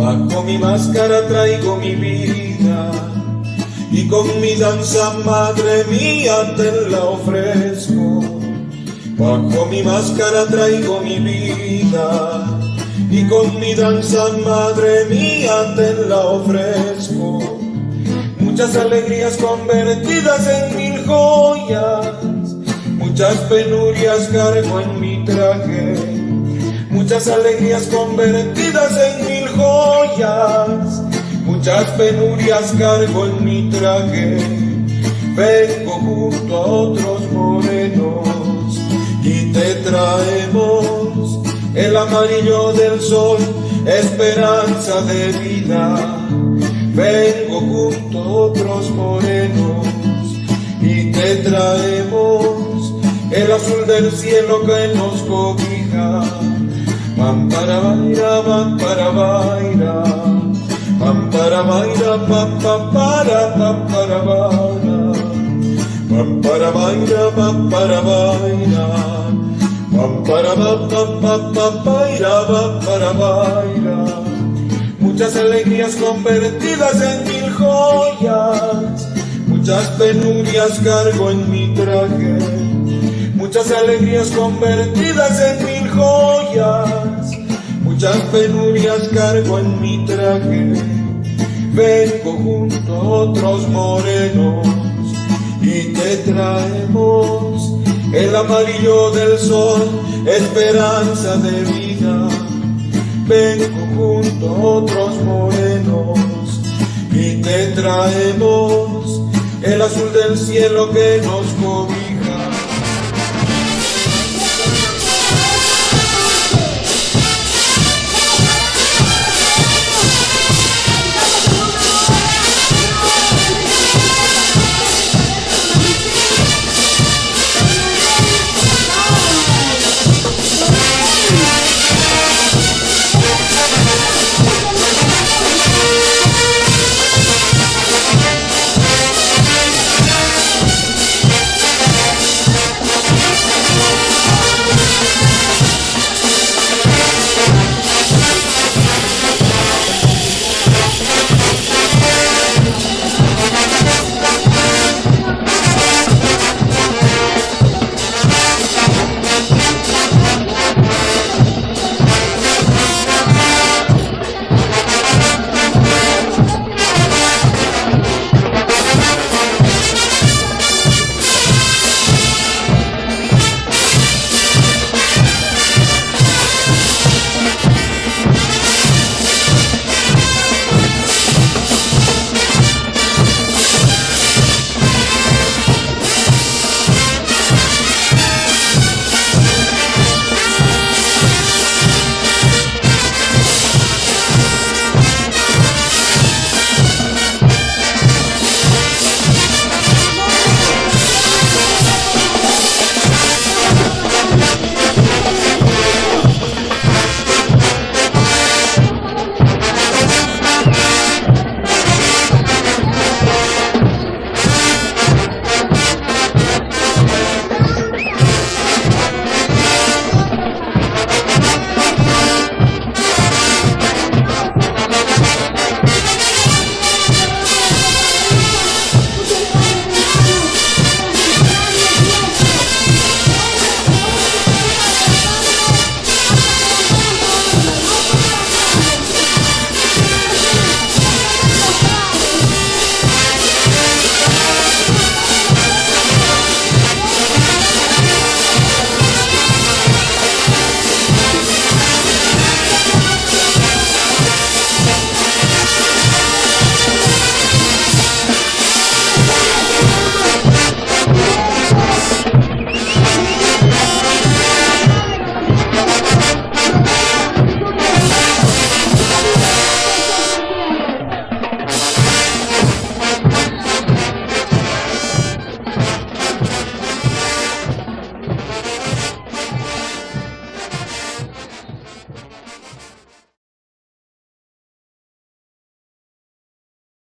Bajo mi máscara traigo mi vida y con mi danza madre mía te la ofrezco. Bajo mi máscara traigo mi vida y con mi danza madre mía te la ofrezco. Muchas alegrías convertidas en mil joyas, muchas penurias cargo en mi traje, muchas alegrías convertidas en mil joyas, muchas penurias cargo en mi traje. Vengo junto a otros morenos y te traemos el amarillo del sol, esperanza de vida. Vengo junto a otros morenos y te traemos el azul del cielo que nos cobija. Pam para baira, pam para baira, pam para baira, pam pa para pam para baira, pam para baira, pam para baira. Pam para pam pam pam pam paira, pam para baira. Muchas alegrías convertidas en mil joyas, muchas penurias cargo en mi traje. Muchas alegrías convertidas en mil joyas, muchas penurias cargo en mi traje. Vengo junto a otros morenos y te traemos el amarillo del sol, esperanza de vida. Vengo junto a otros morenos y te traemos el azul del cielo que nos cobija.